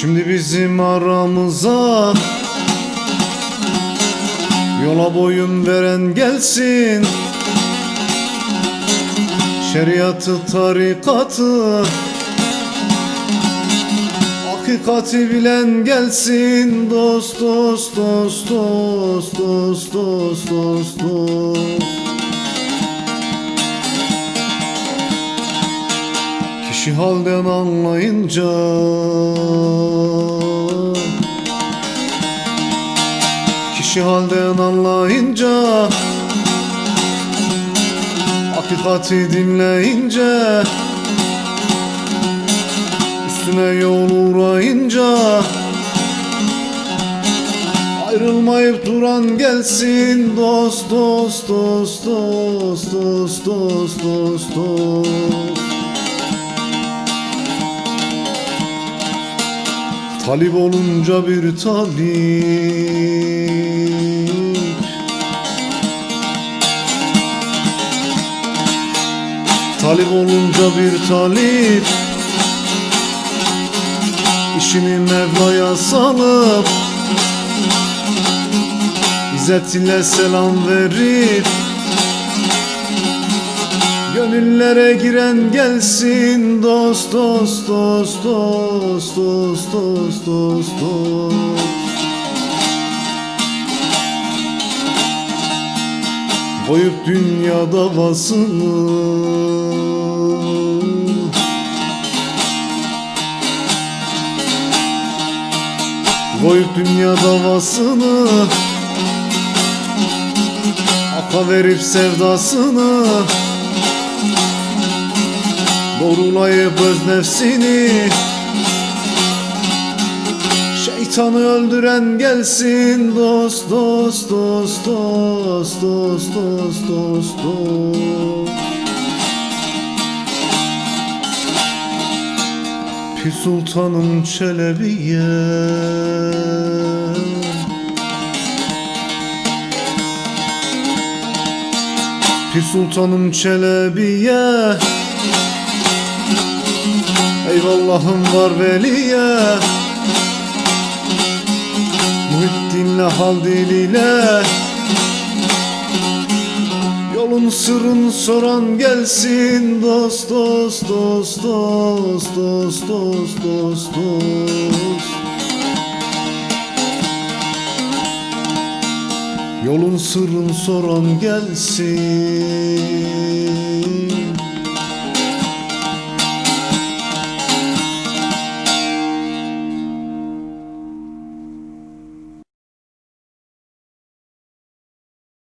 Şimdi bizim aramıza Yola boyun veren gelsin. Şeriatı, tarikatı Hakikati bilen gelsin. Dost, dost, dost, dost, dost, dost, dost, dost Kişi halden anlayınca Kişi halden anlayınca Hakikati dinleyince Üstüne yol uğrayınca Ayrılmayıp duran gelsin Dost dost dost dost dost dost dost dost Talip olunca bir talip. Talip olunca bir talip. İşini Mevla'ya salıp İzzet ile selam verip Gönüllere giren gelsin dost dost dost dost dost dost dost dost. Koyup dünya davasını Koyup dünya davasını Aka verip sevdasını Doğrulayıp öz nefsini Şeytanı öldüren gelsin. Dost dost dost dost dost dost dost dost. Pir Sultanım Çelebiye Pir Sultanım Çelebiye. Eyvallahım var veliye. Muhittinle hal diliyle. Yolun sırrını soran gelsin. Dost dost dost dost dost dost dost dost Yolun sırrını soran gelsin